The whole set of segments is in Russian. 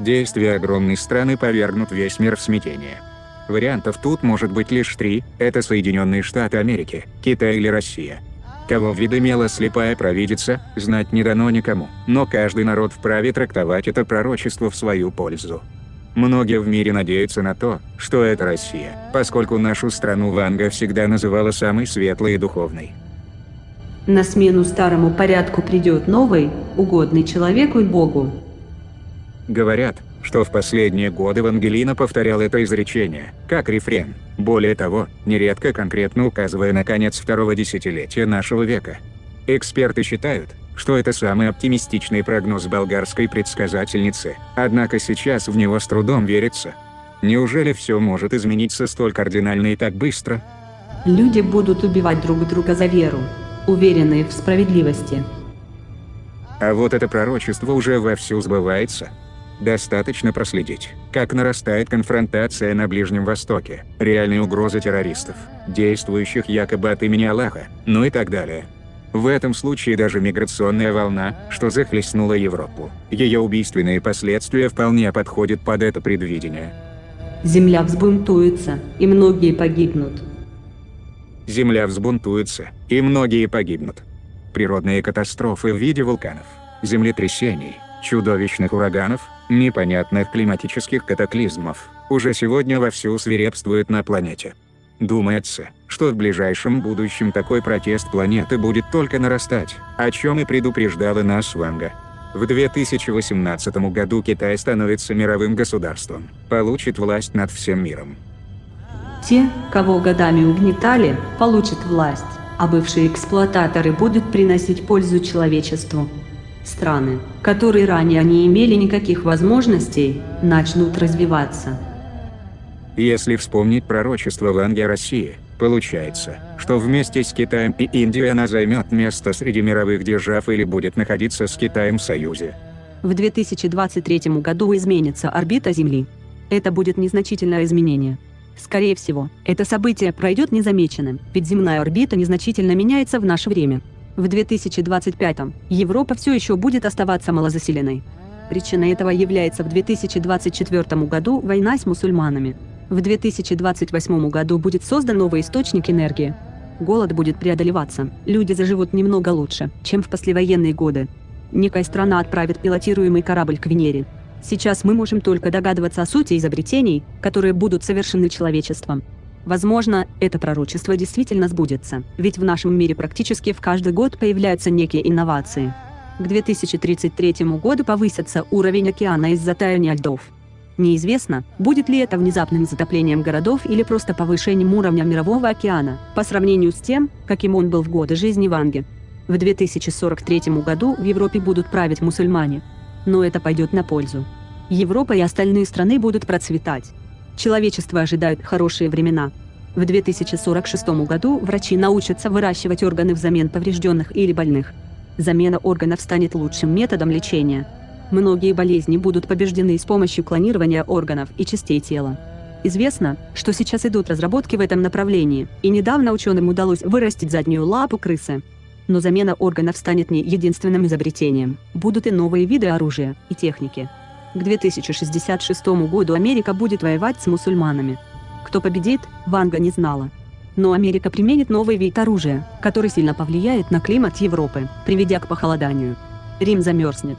Действия огромной страны повергнут весь мир в смятение. Вариантов тут может быть лишь три – это Соединенные Штаты Америки, Китай или Россия. Кого в слепая провидица, знать не дано никому, но каждый народ вправе трактовать это пророчество в свою пользу. Многие в мире надеются на то, что это Россия, поскольку нашу страну Ванга всегда называла самой светлой и духовной. На смену старому порядку придет новый, угодный человеку и Богу. Говорят, что в последние годы Вангелина повторял это изречение, как рефрен, более того, нередко конкретно указывая на конец второго десятилетия нашего века. Эксперты считают, что это самый оптимистичный прогноз болгарской предсказательницы, однако сейчас в него с трудом верится. Неужели все может измениться столь кардинально и так быстро? Люди будут убивать друг друга за веру, уверенные в справедливости. А вот это пророчество уже вовсю сбывается. Достаточно проследить, как нарастает конфронтация на Ближнем Востоке, реальные угрозы террористов, действующих якобы от имени Аллаха, ну и так далее. В этом случае даже миграционная волна, что захлестнула Европу, ее убийственные последствия вполне подходят под это предвидение. Земля взбунтуется, и многие погибнут. Земля взбунтуется, и многие погибнут. Природные катастрофы в виде вулканов, землетрясений, чудовищных ураганов, непонятных климатических катаклизмов, уже сегодня вовсю свирепствуют на планете. Думается, что в ближайшем будущем такой протест планеты будет только нарастать, о чем и предупреждала нас Ванга. В 2018 году Китай становится мировым государством, получит власть над всем миром. Те, кого годами угнетали, получат власть, а бывшие эксплуататоры будут приносить пользу человечеству. Страны, которые ранее не имели никаких возможностей, начнут развиваться. Если вспомнить пророчество Ванги о России, получается, что вместе с Китаем и Индией она займет место среди мировых держав или будет находиться с Китаем в союзе. В 2023 году изменится орбита Земли. Это будет незначительное изменение. Скорее всего, это событие пройдет незамеченным, ведь земная орбита незначительно меняется в наше время. В 2025 Европа все еще будет оставаться малозаселенной. Причиной этого является в 2024 году война с мусульманами. В 2028 году будет создан новый источник энергии. Голод будет преодолеваться, люди заживут немного лучше, чем в послевоенные годы. Некая страна отправит пилотируемый корабль к Венере. Сейчас мы можем только догадываться о сути изобретений, которые будут совершены человечеством. Возможно, это пророчество действительно сбудется, ведь в нашем мире практически в каждый год появляются некие инновации. К 2033 году повысится уровень океана из-за таяния льдов. Неизвестно, будет ли это внезапным затоплением городов или просто повышением уровня Мирового океана, по сравнению с тем, каким он был в годы жизни Ванги. В 2043 году в Европе будут править мусульмане. Но это пойдет на пользу. Европа и остальные страны будут процветать. Человечество ожидает хорошие времена. В 2046 году врачи научатся выращивать органы взамен поврежденных или больных. Замена органов станет лучшим методом лечения. Многие болезни будут побеждены с помощью клонирования органов и частей тела. Известно, что сейчас идут разработки в этом направлении, и недавно ученым удалось вырастить заднюю лапу крысы. Но замена органов станет не единственным изобретением. Будут и новые виды оружия и техники. К 2066 году Америка будет воевать с мусульманами. Кто победит, Ванга не знала. Но Америка применит новый вид оружия, который сильно повлияет на климат Европы, приведя к похолоданию. Рим замерзнет.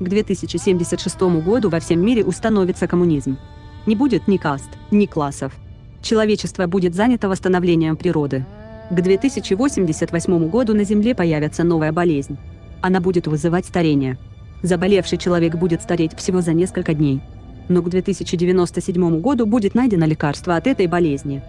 К 2076 году во всем мире установится коммунизм. Не будет ни каст, ни классов. Человечество будет занято восстановлением природы. К 2088 году на Земле появится новая болезнь. Она будет вызывать старение. Заболевший человек будет стареть всего за несколько дней. Но к 2097 году будет найдено лекарство от этой болезни.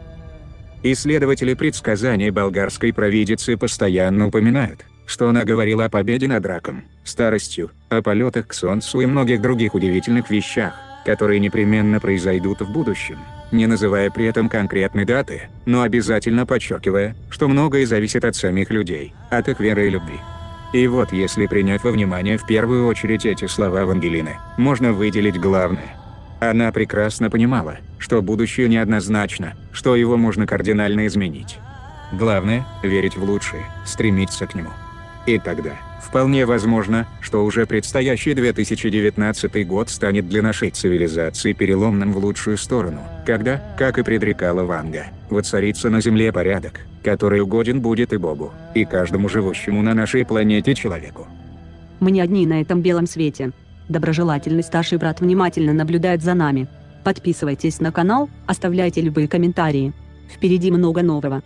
Исследователи предсказаний болгарской провидицы постоянно упоминают, что она говорила о победе над раком, старостью, о полетах к солнцу и многих других удивительных вещах, которые непременно произойдут в будущем, не называя при этом конкретной даты, но обязательно подчеркивая, что многое зависит от самих людей, от их веры и любви. И вот если принять во внимание в первую очередь эти слова Вангелины, можно выделить главное. Она прекрасно понимала, что будущее неоднозначно, что его можно кардинально изменить. Главное – верить в лучшее, стремиться к нему. И тогда, Вполне возможно, что уже предстоящий 2019 год станет для нашей цивилизации переломным в лучшую сторону, когда, как и предрекала Ванга, воцарится на Земле порядок, который угоден будет и Богу, и каждому живущему на нашей планете человеку. Мы не одни на этом белом свете. Доброжелательный старший брат внимательно наблюдает за нами. Подписывайтесь на канал, оставляйте любые комментарии. Впереди много нового.